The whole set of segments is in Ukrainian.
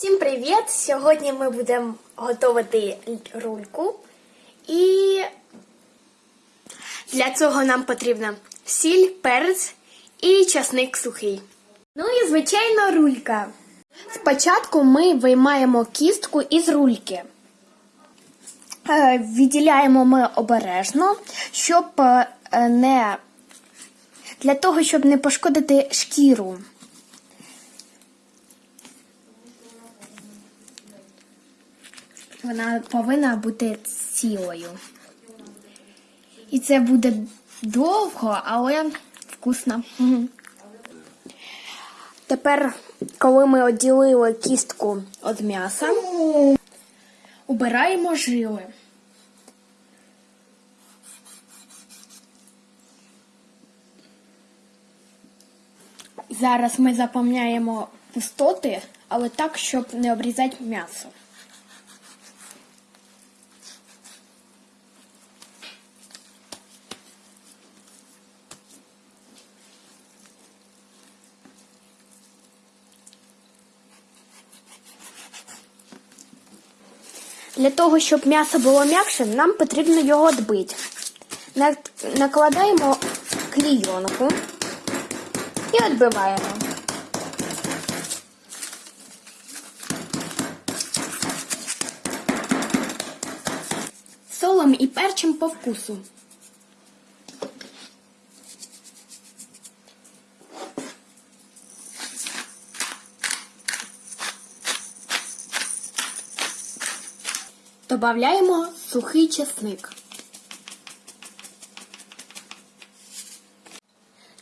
Всім привіт! Сьогодні ми будемо готувати рульку. І для цього нам потрібна сіль, перець і часник сухий. Ну і звичайно рулька. Спочатку ми виймаємо кістку із рульки. Е, Відділяємо ми обережно, щоб е, не для того, щоб не пошкодити шкіру. Вона повинна бути цілою. І це буде довго, але вкусно. Тепер, коли ми відділили кістку від м'яса, убираємо жили. Зараз ми заповняємо пустоти, але так, щоб не обрізати м'ясо. Для того, щоб м'ясо було м'якше, нам потрібно його дбити. Накладаємо клійонку і відбиваємо. Солом і перчим по вкусу. Добавляємо сухий чесник.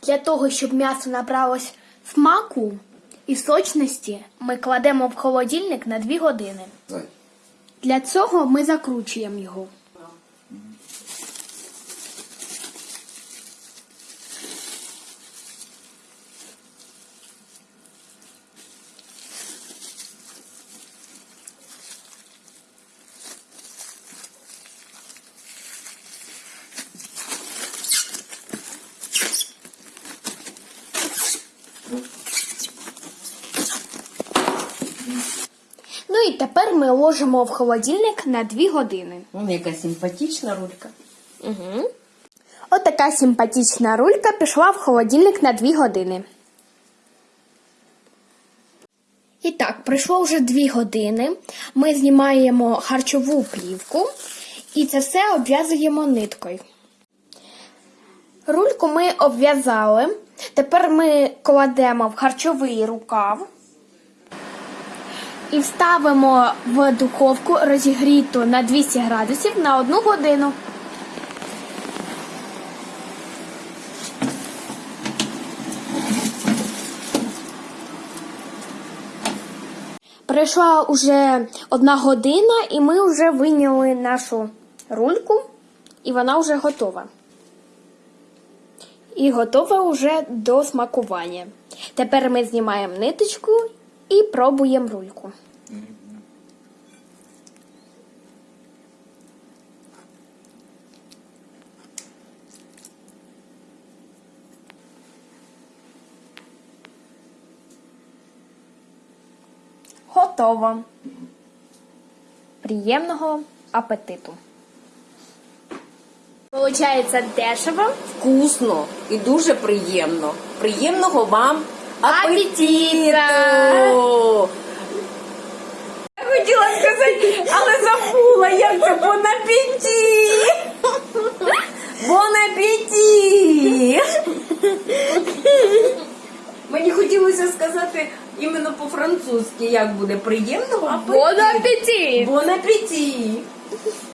Для того, щоб м'ясо набралось смаку і сочності, ми кладемо в холодильник на 2 години. Для цього ми закручуємо його. Ну і тепер ми ложимо в холодильник на 2 години. Вон яка симпатична рулька. Угу. От така симпатична рулька пішла в холодильник на 2 години. І так, пройшло вже 2 години. Ми знімаємо харчову плівку і це все обв'язуємо ниткою. Рульку ми обв'язали. Тепер ми кладемо в харчовий рукав і вставимо в духовку розігріту на 200 градусів на 1 годину. Пройшла уже одна година, і ми вже вийняли нашу рульку, і вона вже готова. І готова вже до смакування. Тепер ми знімаємо ниточку і пробуємо рульку. Готово. Приємного апетиту. Получається дешево. Вкусно і дуже приємно. Приємного вам Апетиту! Я хотіла сказати, але забула, як це bon appétit! Bon appétit! Мені хотілося сказати іменно по-французьки, як буде приємного апетиту. апетит! Bon appétit!